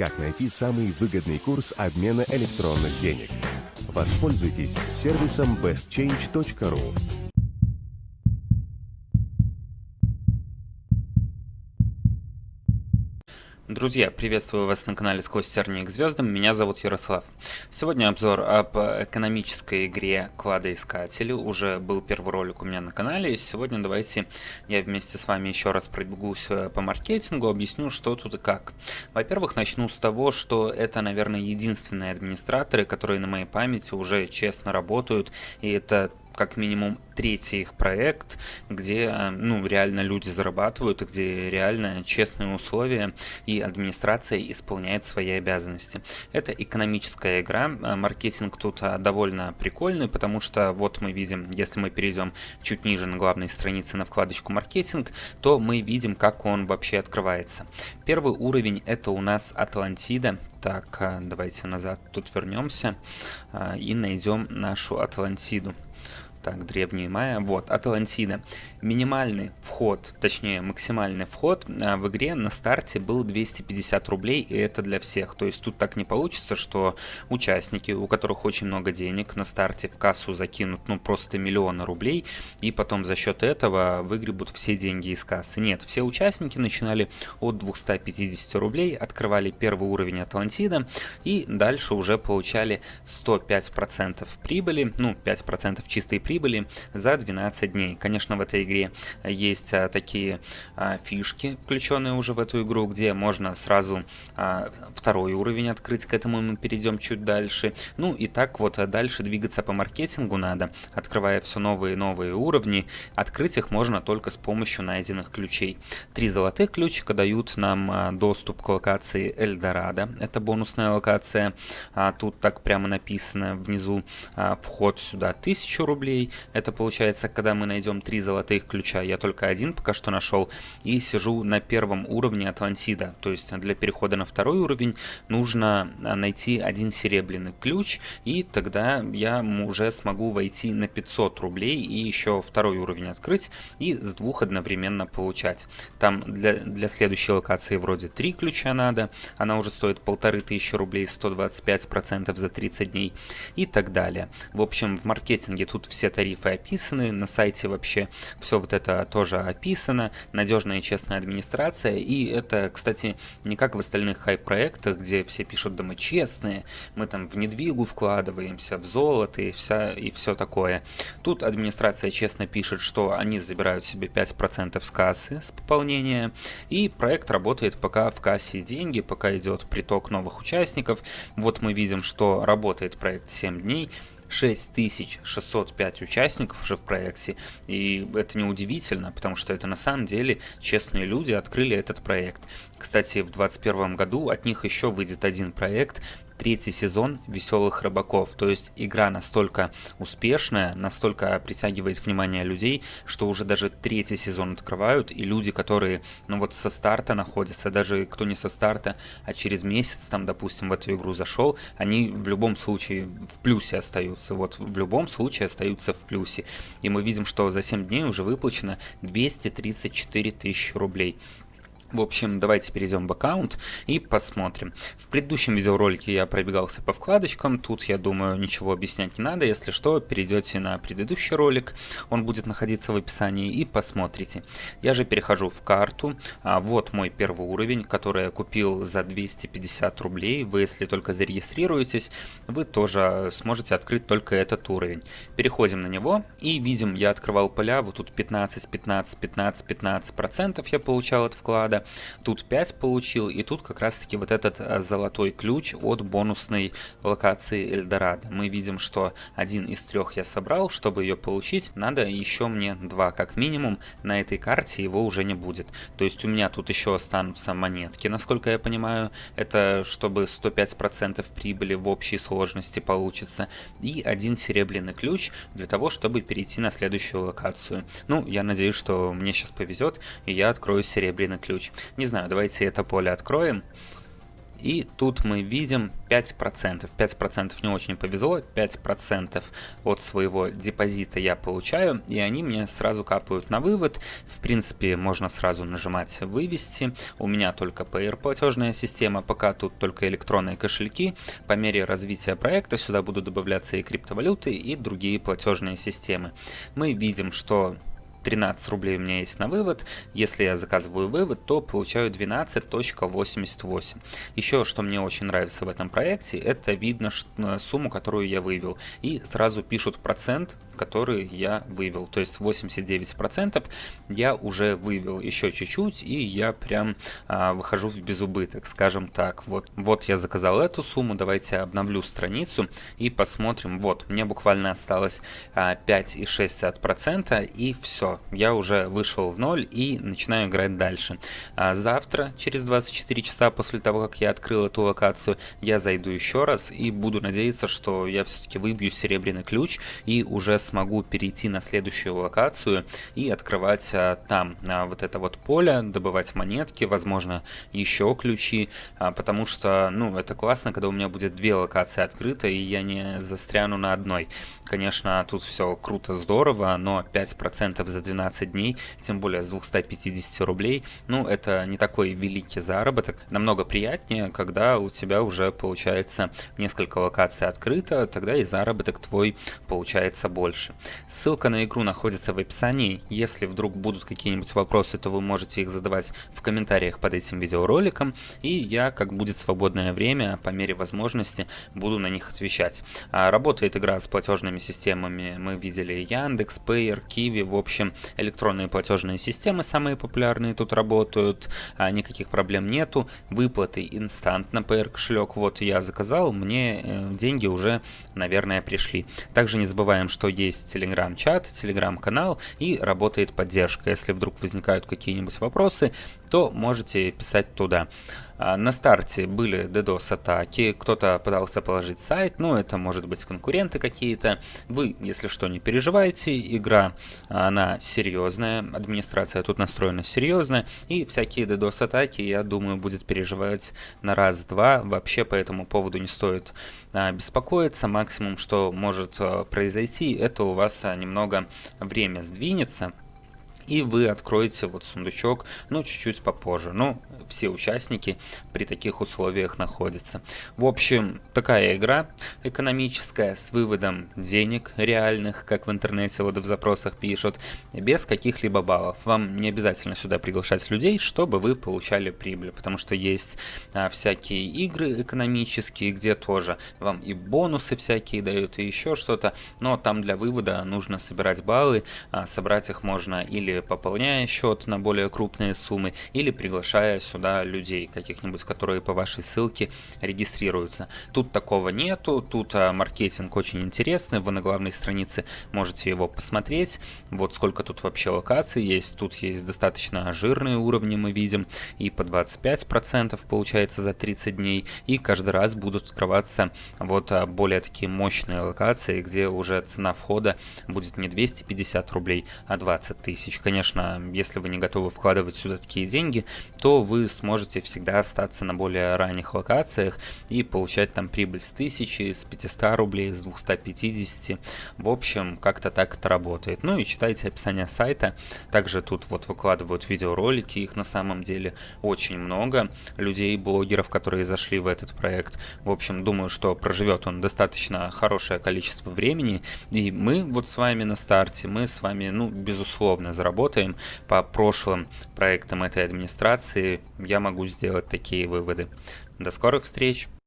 как найти самый выгодный курс обмена электронных денег. Воспользуйтесь сервисом bestchange.ru. Друзья, приветствую вас на канале «Сквозь тернии к звездам», меня зовут Ярослав. Сегодня обзор об экономической игре Кладоискатели, уже был первый ролик у меня на канале, и сегодня давайте я вместе с вами еще раз пробегусь э, по маркетингу, объясню, что тут и как. Во-первых, начну с того, что это, наверное, единственные администраторы, которые на моей памяти уже честно работают, и это как минимум третий их проект, где э, ну, реально люди зарабатывают, где реально честные условия и администрация исполняет свои обязанности. Это экономическая игра, э, маркетинг тут э, довольно прикольный, потому что вот мы видим, если мы перейдем чуть ниже на главной странице на вкладочку маркетинг, то мы видим, как он вообще открывается. Первый уровень это у нас Атлантида, так, давайте назад тут вернемся и найдем нашу Атлантиду. Так, древние майя. Вот, Атлантида. Минимальный вход, точнее максимальный вход а, в игре на старте был 250 рублей, и это для всех. То есть тут так не получится, что участники, у которых очень много денег, на старте в кассу закинут ну просто миллионы рублей, и потом за счет этого выгребут все деньги из кассы. Нет, все участники начинали от 250 рублей, открывали первый уровень Атлантида, и дальше уже получали 105% прибыли, ну 5% чистой прибыли за 12 дней. Конечно, в этой игре есть а, такие а, фишки, включенные уже в эту игру, где можно сразу а, второй уровень открыть, к этому мы перейдем чуть дальше. Ну и так вот дальше двигаться по маркетингу надо, открывая все новые и новые уровни. Открыть их можно только с помощью найденных ключей. Три золотых ключика дают нам доступ к локации Эльдорадо, это бонусная локация. Тут так прямо написано внизу вход сюда 1000 рублей. Это получается, когда мы найдем три золотых ключа. Я только один пока что нашел и сижу на первом уровне Атлантида. То есть для перехода на второй уровень нужно а, найти один серебряный ключ и тогда я уже смогу войти на 500 рублей и еще второй уровень открыть и с двух одновременно получать. Там для, для следующей локации вроде 3 ключа надо, она уже стоит полторы тысячи рублей, 125% за 30 дней и так далее. В общем, в маркетинге тут все тарифы описаны, на сайте вообще все вот это тоже описано, надежная и честная администрация, и это, кстати, не как в остальных хай-проектах, где все пишут, да мы честные, мы там в недвигу вкладываемся, в золото и, вся, и все такое. Тут администрация честно пишет, что они забирают себе 5% с кассы, с пополнения, и проект работает пока в кассе деньги, пока идет приток новых участников. Вот мы видим, что работает проект 7 дней, 6605 участников уже в проекте, и это не удивительно, потому что это на самом деле честные люди открыли этот проект. Кстати, в 2021 году от них еще выйдет один проект, третий сезон «Веселых рыбаков». То есть игра настолько успешная, настолько притягивает внимание людей, что уже даже третий сезон открывают, и люди, которые, ну вот со старта находятся, даже кто не со старта, а через месяц там, допустим, в эту игру зашел, они в любом случае в плюсе остаются. Вот в любом случае остаются в плюсе. И мы видим, что за 7 дней уже выплачено 234 тысячи рублей. В общем, давайте перейдем в аккаунт и посмотрим. В предыдущем видеоролике я пробегался по вкладочкам, тут, я думаю, ничего объяснять не надо. Если что, перейдете на предыдущий ролик, он будет находиться в описании и посмотрите. Я же перехожу в карту, а вот мой первый уровень, который я купил за 250 рублей. Вы, если только зарегистрируетесь, вы тоже сможете открыть только этот уровень. Переходим на него и видим, я открывал поля, вот тут 15, 15, 15, 15 процентов я получал от вклада. Тут 5 получил, и тут как раз таки вот этот э, золотой ключ от бонусной локации Эльдорадо. Мы видим, что один из трех я собрал, чтобы ее получить, надо еще мне два как минимум, на этой карте его уже не будет. То есть у меня тут еще останутся монетки, насколько я понимаю, это чтобы 105% прибыли в общей сложности получится, и один серебряный ключ для того, чтобы перейти на следующую локацию. Ну, я надеюсь, что мне сейчас повезет, и я открою серебряный ключ. Не знаю, давайте это поле откроем. И тут мы видим 5%. 5% не очень повезло, 5% от своего депозита я получаю, и они мне сразу капают на вывод. В принципе, можно сразу нажимать «Вывести». У меня только PR платежная система, пока тут только электронные кошельки. По мере развития проекта сюда будут добавляться и криптовалюты, и другие платежные системы. Мы видим, что 13 рублей у меня есть на вывод. Если я заказываю вывод, то получаю 12.88. Еще, что мне очень нравится в этом проекте, это видно э, сумму, которую я вывел. И сразу пишут процент, который я вывел. То есть 89% я уже вывел еще чуть-чуть, и я прям а, выхожу в безубыток, скажем так. Вот, вот я заказал эту сумму, давайте обновлю страницу и посмотрим. Вот, мне буквально осталось а, 5,6%, и все я уже вышел в ноль и начинаю играть дальше. А завтра, через 24 часа после того, как я открыл эту локацию, я зайду еще раз и буду надеяться, что я все-таки выбью серебряный ключ и уже смогу перейти на следующую локацию и открывать а, там а, вот это вот поле, добывать монетки, возможно, еще ключи, а, потому что, ну, это классно, когда у меня будет две локации открыты, и я не застряну на одной. Конечно, тут все круто, здорово, но 5% за за 12 дней, тем более с 250 рублей, ну, это не такой великий заработок. Намного приятнее, когда у тебя уже получается несколько локаций открыто, тогда и заработок твой получается больше. Ссылка на игру находится в описании. Если вдруг будут какие-нибудь вопросы, то вы можете их задавать в комментариях под этим видеороликом, и я, как будет свободное время, по мере возможности, буду на них отвечать. А, работает игра с платежными системами, мы видели Яндекс, Payer, Kiwi, в общем, электронные платежные системы самые популярные тут работают, а никаких проблем нету. Выплаты инстантно PR кошелек, вот я заказал, мне э, деньги уже, наверное, пришли. Также не забываем, что есть телеграм-чат, телеграм-канал и работает поддержка. Если вдруг возникают какие-нибудь вопросы, то можете писать туда. А, на старте были DDoS-атаки, кто-то пытался положить сайт, ну это может быть конкуренты какие-то. Вы, если что, не переживайте, игра, она серьезная, администрация тут настроена серьезно, и всякие DDoS-атаки, я думаю, будет переживать на раз-два. Вообще по этому поводу не стоит а, беспокоиться, максимум, что может а, произойти, это у вас немного время сдвинется, и вы откроете вот сундучок, ну, чуть-чуть попозже. Ну, все участники при таких условиях находятся. В общем, такая игра экономическая с выводом денег реальных, как в интернете вот в запросах пишут, без каких-либо баллов. Вам не обязательно сюда приглашать людей, чтобы вы получали прибыль, потому что есть а, всякие игры экономические, где тоже вам и бонусы всякие дают, и еще что-то, но там для вывода нужно собирать баллы, а, собрать их можно или пополняя счет на более крупные суммы, или приглашая сюда людей каких-нибудь, которые по вашей ссылке регистрируются. Тут такого нету, тут а, маркетинг очень интересный, вы на главной странице можете его посмотреть, вот сколько тут вообще локаций есть, тут есть достаточно жирные уровни мы видим, и по 25% получается за 30 дней, и каждый раз будут открываться вот а, более такие мощные локации, где уже цена входа будет не 250 рублей, а 20 тысяч конечно, если вы не готовы вкладывать сюда такие деньги, то вы сможете всегда остаться на более ранних локациях и получать там прибыль с 1000, с 500 рублей, с 250. В общем, как-то так это работает. Ну и читайте описание сайта. Также тут вот выкладывают видеоролики, их на самом деле очень много. Людей, блогеров, которые зашли в этот проект. В общем, думаю, что проживет он достаточно хорошее количество времени. И мы вот с вами на старте, мы с вами, ну, безусловно, заработаем работаем по прошлым проектам этой администрации, я могу сделать такие выводы. До скорых встреч!